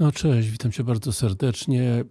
No cześć, witam Cię bardzo serdecznie.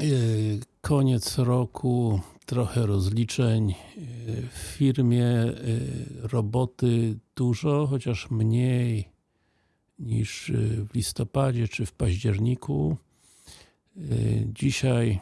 Yy, Koniec roku, trochę rozliczeń. Yy, W firmie yy, roboty dużo, chociaż mniej niż w listopadzie czy w październiku. Dzisiaj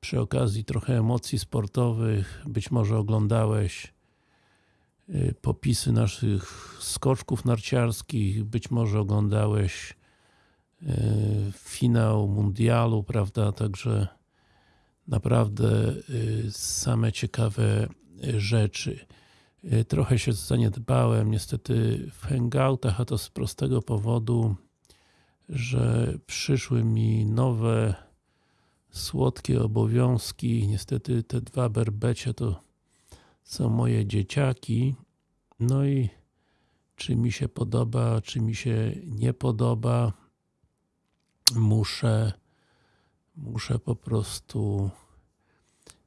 przy okazji trochę emocji sportowych, być może oglądałeś popisy naszych skoczków narciarskich, być może oglądałeś finał mundialu, prawda, także naprawdę yy, same ciekawe yy, rzeczy. Yy, Trochę się zaniedbałem niestety w hangoutach, a to z prostego powodu, że przyszły mi nowe słodkie obowiązki. Niestety te dwa berbecie to są moje dzieciaki. No i czy mi się podoba, czy mi się nie podoba, muszę muszę po prostu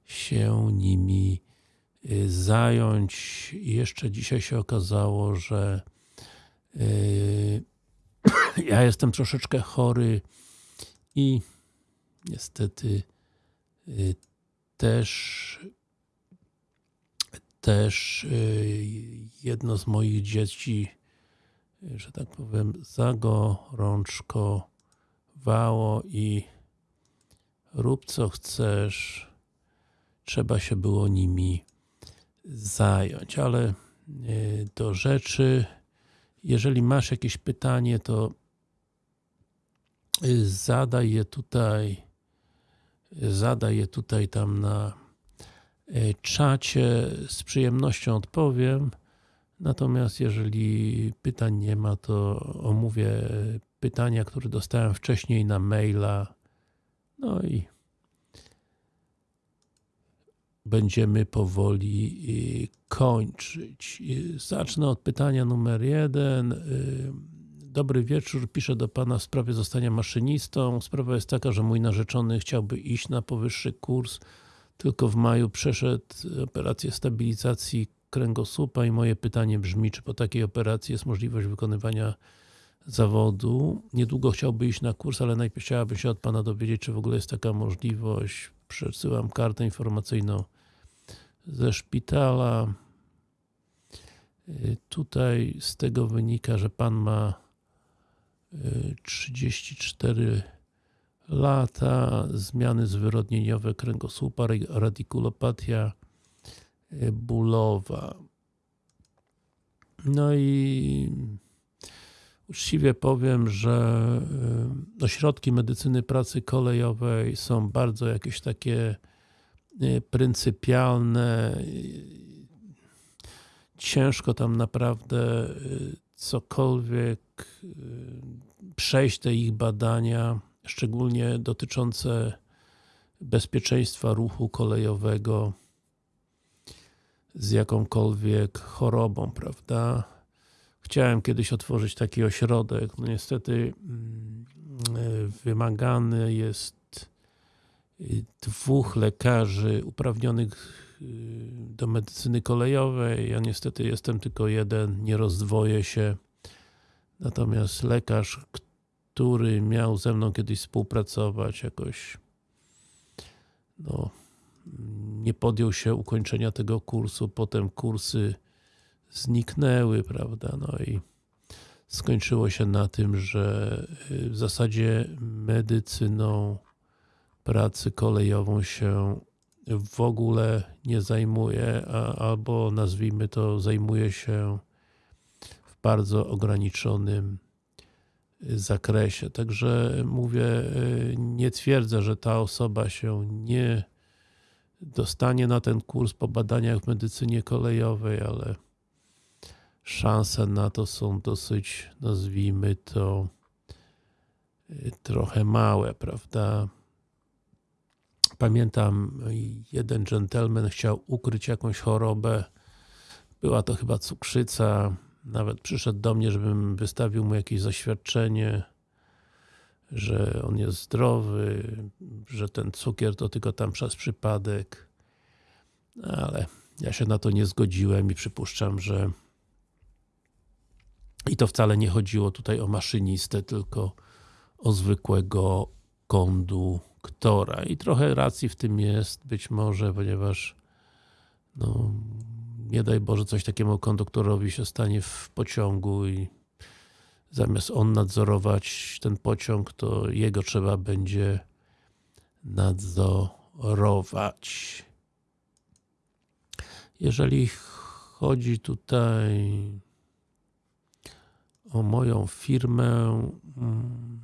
się nimi y, zająć. Jeszcze dzisiaj się okazało, że yy, ja jestem troszeczkę chory i niestety yy, też też jedno z moich dzieci, że tak powiem, zagorączkowało i rób co chcesz, trzeba się było nimi zająć, ale yy, do rzeczy, jeżeli masz jakieś pytanie, to yy, zadaj je tutaj zadaj je tutaj tam na yy, czacie, z przyjemnością odpowiem. Natomiast jeżeli pytań nie ma, to omówię pytania, które dostałem wcześniej na maila no i będziemy powoli yy, kończyć. Yy, Zacznę od pytania numer jeden. Yy, Dobry wieczór, piszę do Pana w sprawie zostania maszynistą. Sprawa jest taka, że mój narzeczony chciałby iść na powyższy kurs, tylko w maju przeszedł operację stabilizacji kręgosłupa i moje pytanie brzmi, czy po takiej operacji jest możliwość wykonywania zawodu. Niedługo chciałby iść na kurs, ale najpierw chciałabym się od Pana dowiedzieć, czy w ogóle jest taka możliwość. Przesyłam kartę informacyjną ze szpitala. Yy, Tutaj z tego wynika, że Pan ma yy, 34 lata, zmiany zwyrodnieniowe kręgosłupa, ra- radikulopatia yy, bólowa. No i uczciwie powiem, że yy, ośrodki medycyny pracy kolejowej są bardzo jakieś takie yy, pryncypialne. Ciężko tam naprawdę yy, cokolwiek przejść te ich badania, szczególnie dotyczące bezpieczeństwa ruchu kolejowego z jakąkolwiek chorobą, prawda? Chciałem kiedyś otworzyć taki ośrodek, no niestety mm, yy, wymagany jest yy, dwóch lekarzy uprawnionych yy, do medycyny kolejowej. Ja niestety jestem tylko jeden, nie rozdwoję się. Natomiast lekarz, który miał ze mną kiedyś współpracować, jakoś no, nie podjął się ukończenia tego kursu, potem kursy zniknęły, prawda, no i skończyło się na tym, że y, w zasadzie medycyną pracy kolejową się w ogóle nie zajmuje, a, albo nazwijmy to, zajmuje się w bardzo ograniczonym y, zakresie. Także mówię, y, nie twierdzę, że ta osoba się nie dostanie na ten kurs po badaniach w medycynie kolejowej, ale szanse na to są dosyć, nazwijmy to, y, trochę małe, prawda? Pamiętam, jeden gentleman chciał ukryć jakąś chorobę, była to chyba cukrzyca, nawet przyszedł do mnie, żebym wystawił mu jakieś zaświadczenie, że on jest zdrowy, że ten cukier to tylko tam przez przypadek, ale ja się na to nie zgodziłem i przypuszczam, że i to wcale nie chodziło tutaj o maszynistę, tylko o zwykłego konduktora. I trochę racji w tym jest, być może, ponieważ no, nie daj Boże coś takiemu konduktorowi się stanie w pociągu i zamiast on nadzorować ten pociąg, to jego trzeba będzie nadzorować. Jeżeli chodzi tutaj o moją firmę, mm,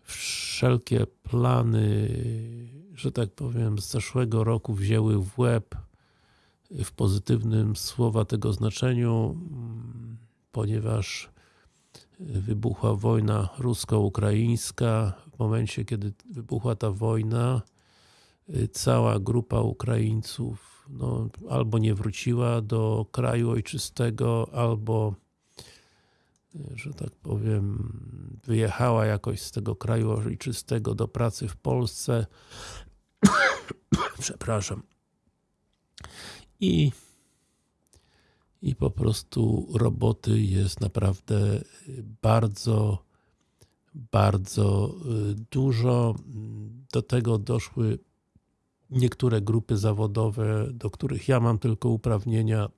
wszelkie plany, że tak powiem, z zeszłego roku wzięły w łeb w pozytywnym słowa tego znaczeniu, mm, ponieważ wybuchła wojna rusko-ukraińska. W momencie, kiedy wybuchła ta wojna, cała grupa Ukraińców no, albo nie wróciła do kraju ojczystego, albo że tak powiem, wyjechała jakoś z tego kraju ojczystego do pracy w Polsce. Przepraszam. I, I po prostu roboty jest naprawdę bardzo, bardzo dużo. Do tego doszły niektóre grupy zawodowe, do których ja mam tylko uprawnienia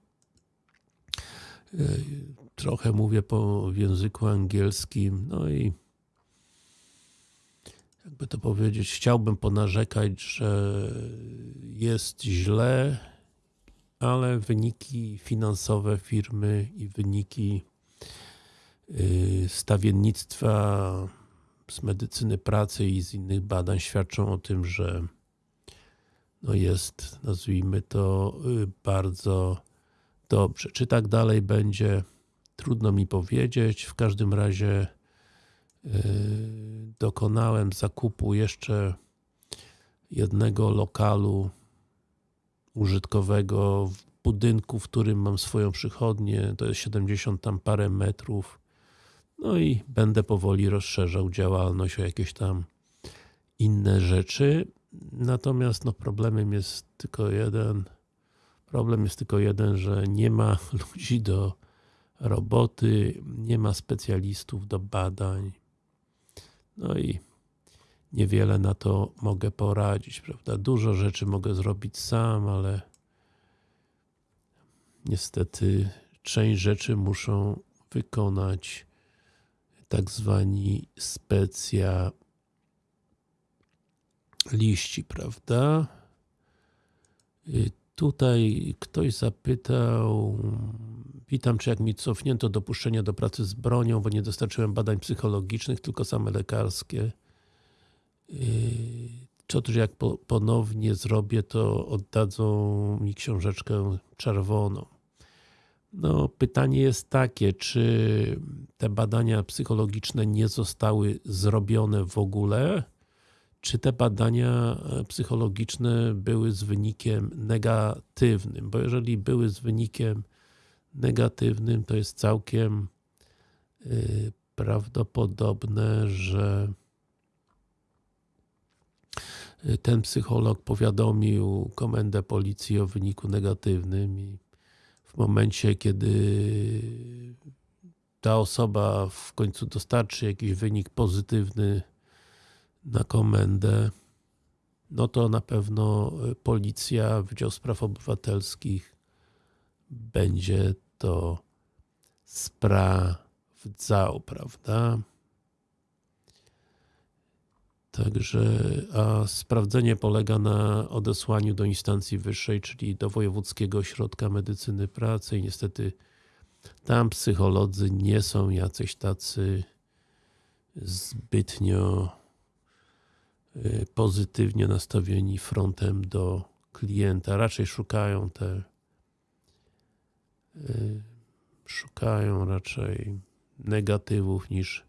trochę mówię po w języku angielskim, no i jakby to powiedzieć, chciałbym ponarzekać, że jest źle, ale wyniki finansowe firmy i wyniki stawiennictwa z medycyny pracy i z innych badań świadczą o tym, że no jest, nazwijmy to, bardzo dobrze. Czy tak dalej będzie? Trudno mi powiedzieć. W każdym razie yy, dokonałem zakupu jeszcze jednego lokalu użytkowego w budynku, w którym mam swoją przychodnię. To jest 70 tam parę metrów. No i będę powoli rozszerzał działalność o jakieś tam inne rzeczy. Natomiast no, problemem jest tylko jeden. Problem jest tylko jeden, że nie ma ludzi do roboty, nie ma specjalistów do badań. No i niewiele na to mogę poradzić, prawda? Dużo rzeczy mogę zrobić sam, ale niestety część rzeczy muszą wykonać tak zwani specjaliści, prawda? Tutaj ktoś zapytał Witam, czy jak mi cofnięto dopuszczenie do pracy z bronią, bo nie dostarczyłem badań psychologicznych, tylko same lekarskie. Czy też jak ponownie zrobię, to oddadzą mi książeczkę czerwoną. No, pytanie jest takie, czy te badania psychologiczne nie zostały zrobione w ogóle, czy te badania psychologiczne były z wynikiem negatywnym, bo jeżeli były z wynikiem negatywnym, to jest całkiem y, prawdopodobne, że y, ten psycholog powiadomił komendę policji o wyniku negatywnym i w momencie, kiedy ta osoba w końcu dostarczy jakiś wynik pozytywny na komendę, no to na pewno policja, Wydział Spraw Obywatelskich będzie to sprawdzał, prawda? Także, a sprawdzenie polega na odesłaniu do instancji wyższej, czyli do Wojewódzkiego Ośrodka Medycyny Pracy i niestety tam psycholodzy nie są jacyś tacy zbytnio y, pozytywnie nastawieni frontem do klienta. Raczej szukają te Y, szukają raczej negatywów niż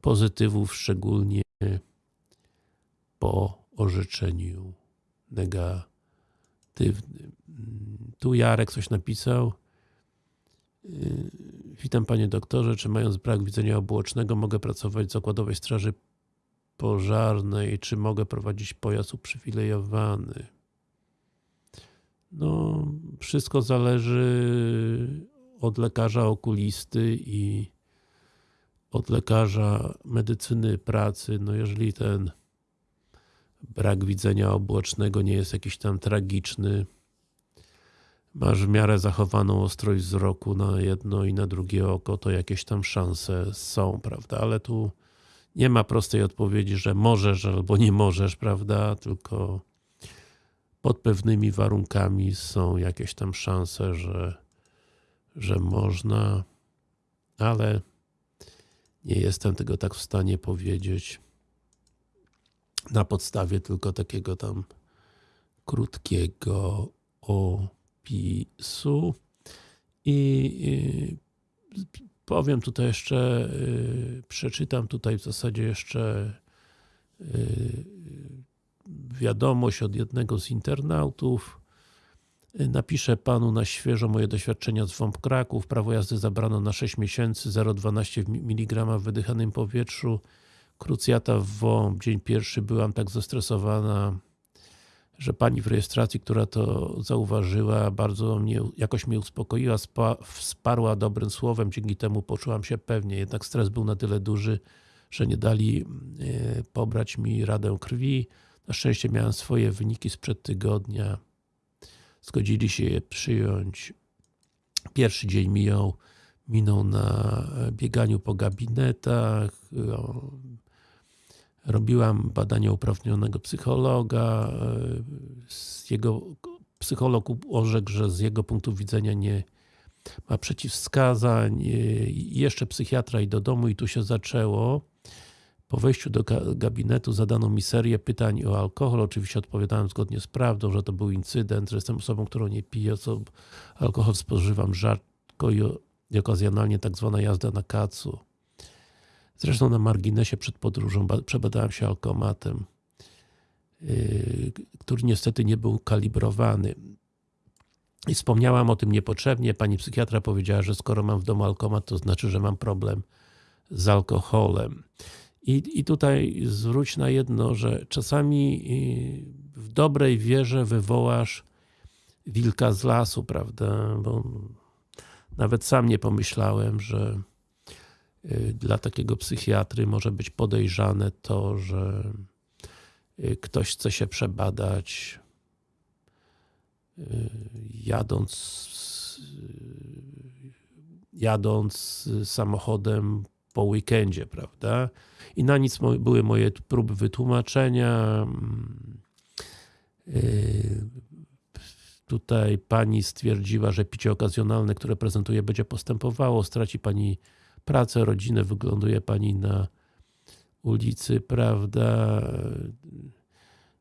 pozytywów, szczególnie po orzeczeniu negatywnym. Tu Jarek coś napisał. Y, witam panie doktorze, czy mając brak widzenia obuocznego mogę pracować w zakładowej straży pożarnej, czy mogę prowadzić pojazd uprzywilejowany? No, wszystko zależy od lekarza okulisty i od lekarza medycyny pracy, no jeżeli ten brak widzenia obłocznego nie jest jakiś tam tragiczny, masz w miarę zachowaną ostrość wzroku na jedno i na drugie oko, to jakieś tam szanse są, prawda? Ale tu nie ma prostej odpowiedzi, że możesz albo nie możesz, prawda? Tylko pod pewnymi warunkami są jakieś tam szanse, że, że można, ale nie jestem tego tak w stanie powiedzieć na podstawie tylko takiego tam krótkiego opisu. I powiem tutaj jeszcze, przeczytam tutaj w zasadzie jeszcze wiadomość od jednego z internautów. Napiszę Panu na świeżo moje doświadczenia z WOMP Kraków. Prawo jazdy zabrano na 6 miesięcy, 0,12 mg w wydychanym powietrzu. Krucjata w WOMP, dzień pierwszy byłam tak zestresowana, że Pani w rejestracji, która to zauważyła, bardzo mnie, jakoś mnie uspokoiła, spa, wsparła dobrym słowem, dzięki temu poczułam się pewnie. Jednak stres był na tyle duży, że nie dali e, pobrać mi radę krwi. Na szczęście miałem swoje wyniki sprzed tygodnia. Zgodzili się je przyjąć. Pierwszy dzień mijał, minął na bieganiu po gabinetach. Robiłam badania uprawnionego psychologa. Z jego, psycholog orzekł, że z jego punktu widzenia nie ma przeciwwskazań. Jeszcze psychiatra i do domu i tu się zaczęło. Po wejściu do gabinetu zadano mi serię pytań o alkohol. Oczywiście odpowiadałem zgodnie z prawdą, że to był incydent, że jestem osobą, którą nie piję, co alkohol spożywam rzadko i okazjonalnie tak zwana jazda na kacu. Zresztą na marginesie przed podróżą przebadałem się alkomatem, yy, który niestety nie był kalibrowany. I wspomniałam o tym niepotrzebnie. Pani psychiatra powiedziała, że skoro mam w domu alkomat, to znaczy, że mam problem z alkoholem. I, I tutaj zwróć na jedno, że czasami y, w dobrej wierze wywołasz wilka z lasu, prawda? Bo nawet sam nie pomyślałem, że dla takiego psychiatry może być podejrzane to, że y, ktoś chce się przebadać jadąc jadąc samochodem po weekendzie, prawda? I na nic były moje próby wytłumaczenia. Tutaj pani stwierdziła, że picie okazjonalne, które prezentuje, będzie postępowało. Straci pani pracę, rodzinę, wygląduje pani na ulicy, prawda?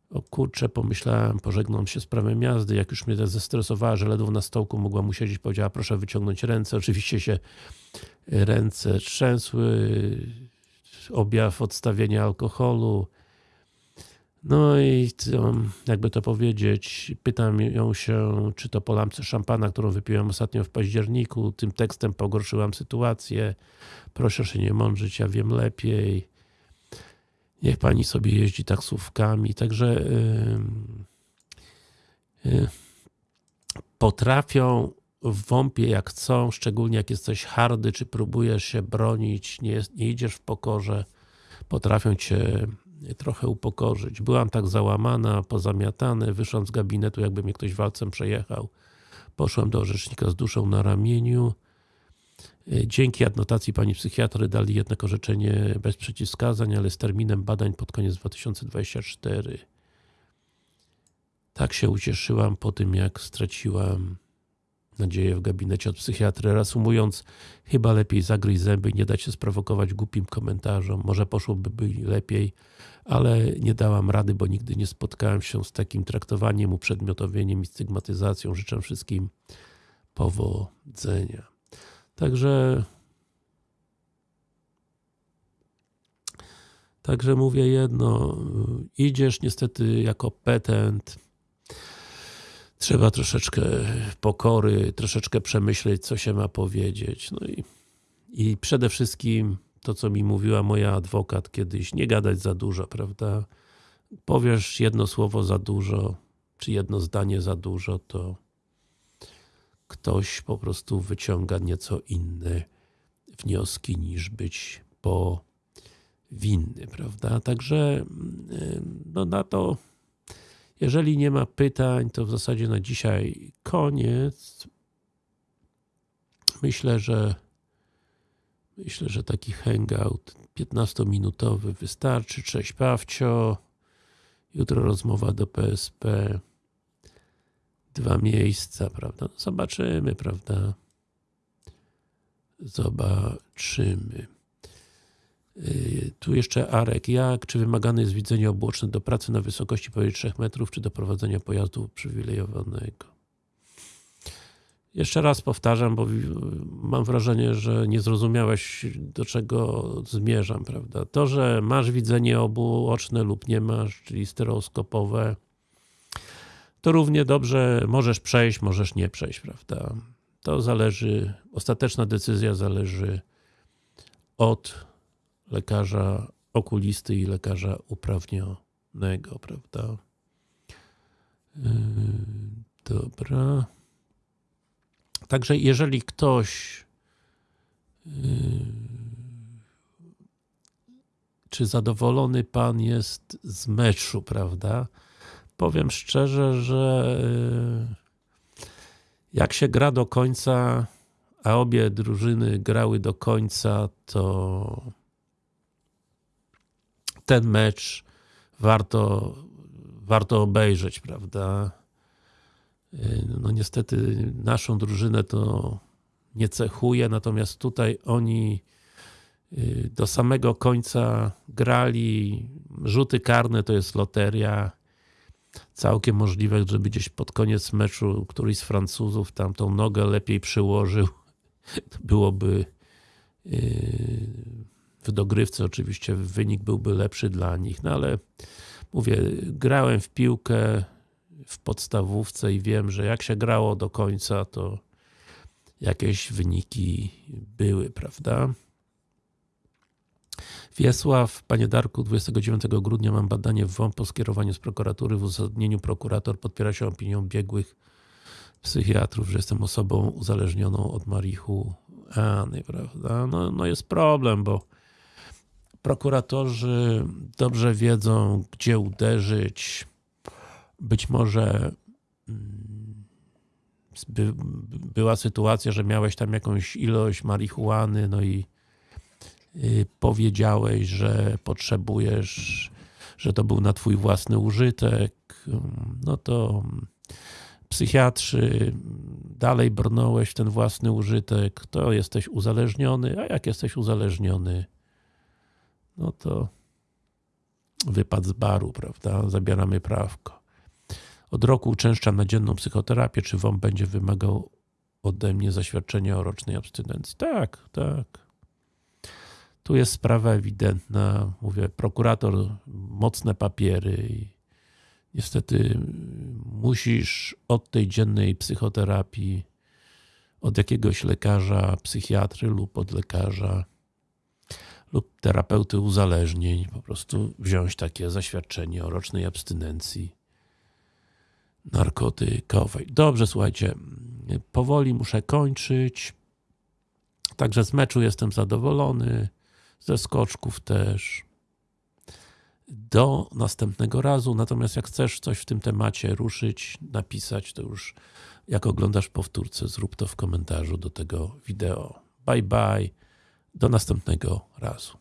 O kurczę, pomyślałem, pożegnam się z prawem jazdy, jak już mnie zestresowała, że ledwo na stołku mogła mu siedzieć, powiedziała proszę wyciągnąć ręce, oczywiście się ręce trzęsły, objaw odstawienia alkoholu. No i jakby to powiedzieć, pytam ją się, czy to po lampce szampana, którą wypiłem ostatnio w październiku, tym tekstem pogorszyłam sytuację. Proszę się nie mądrzyć, ja wiem lepiej. Niech pani sobie jeździ taksówkami. Także yy, yy, potrafią w jak chcą, szczególnie jak jesteś hardy, czy próbujesz się bronić, nie, nie idziesz w pokorze, potrafią cię trochę upokorzyć. Byłam tak załamana, pozamiatany, wyszłam z gabinetu, jakby mnie ktoś walcem przejechał. Poszłam do orzecznika z duszą na ramieniu. Dzięki adnotacji pani psychiatry dali jednak orzeczenie bez przeciwwskazań, ale z terminem badań pod koniec 2024. Tak się ucieszyłam po tym, jak straciłam nadzieję w gabinecie od psychiatry. Reasumując, chyba lepiej zagryźć zęby i nie dać się sprowokować głupim komentarzom. Może poszłoby lepiej, ale nie dałam rady, bo nigdy nie spotkałem się z takim traktowaniem, uprzedmiotowieniem i stygmatyzacją. Życzę wszystkim powodzenia. Także Także mówię jedno, idziesz niestety jako petent, trzeba troszeczkę pokory, troszeczkę przemyśleć, co się ma powiedzieć. No i, i przede wszystkim to, co mi mówiła moja adwokat kiedyś, nie gadać za dużo, prawda? Powiesz jedno słowo za dużo, czy jedno zdanie za dużo, to ktoś po prostu wyciąga nieco inne wnioski niż być powinny, prawda? Także no na to, jeżeli nie ma pytań, to w zasadzie na dzisiaj koniec. Myślę, że myślę, że taki hangout 15-minutowy wystarczy. Cześć Pawcio. Jutro rozmowa do PSP. Dwa miejsca, prawda? No zobaczymy, prawda? Zobaczymy. Yy, tu jeszcze Arek. Jak? Czy wymagane jest widzenie obłoczne do pracy na wysokości powyżej 3 metrów, czy do prowadzenia pojazdu uprzywilejowanego? Jeszcze raz powtarzam, bo mam wrażenie, że nie zrozumiałeś do czego zmierzam, prawda? To, że masz widzenie obuoczne lub nie masz, czyli stereoskopowe, to równie dobrze możesz przejść, możesz nie przejść, prawda? To zależy, ostateczna decyzja zależy od lekarza okulisty i lekarza uprawnionego, prawda? Yy, dobra. Także jeżeli ktoś yy, czy zadowolony pan jest z meczu, prawda? Powiem szczerze, że yy, jak się gra do końca, a obie drużyny grały do końca, to ten mecz warto, warto obejrzeć, prawda? No niestety naszą drużynę to nie cechuje, natomiast tutaj oni y, do samego końca grali, rzuty karne to jest loteria, całkiem możliwe, żeby gdzieś pod koniec meczu któryś z Francuzów tam tą nogę lepiej przyłożył, byłoby y, w dogrywce oczywiście wynik byłby lepszy dla nich, no ale mówię, grałem w piłkę, w podstawówce i wiem, że jak się grało do końca, to jakieś wyniki były, prawda? Wiesław, Panie Darku, 29 grudnia mam badanie w WOMP po skierowaniu z prokuratury. W uzasadnieniu prokurator podpiera się opinią biegłych psychiatrów, że jestem osobą uzależnioną od marihuany, prawda? No, no jest problem, bo prokuratorzy dobrze wiedzą, gdzie uderzyć, być może mm, by, była sytuacja, że miałeś tam jakąś ilość marihuany, no i y, powiedziałeś, że potrzebujesz, że to był na twój własny użytek, no to psychiatrzy dalej brnąłeś w ten własny użytek, to jesteś uzależniony, a jak jesteś uzależniony, no to wypad z baru, prawda? Zabieramy prawko. Od roku uczęszczam dzienną psychoterapię, czy WOM będzie wymagał ode mnie zaświadczenia o rocznej abstynencji? Tak, tak. Tu jest sprawa ewidentna. Mówię, prokurator, mocne papiery i niestety musisz od tej dziennej psychoterapii, od jakiegoś lekarza, psychiatry lub od lekarza lub terapeuty uzależnień po prostu wziąć takie zaświadczenie o rocznej abstynencji narkotykowej. Dobrze, słuchajcie, powoli muszę kończyć. Także z meczu jestem zadowolony, ze skoczków też. Do następnego razu, natomiast jak chcesz coś w tym temacie ruszyć, napisać, to już jak oglądasz powtórce, zrób to w komentarzu do tego wideo. Bye bye, do następnego razu.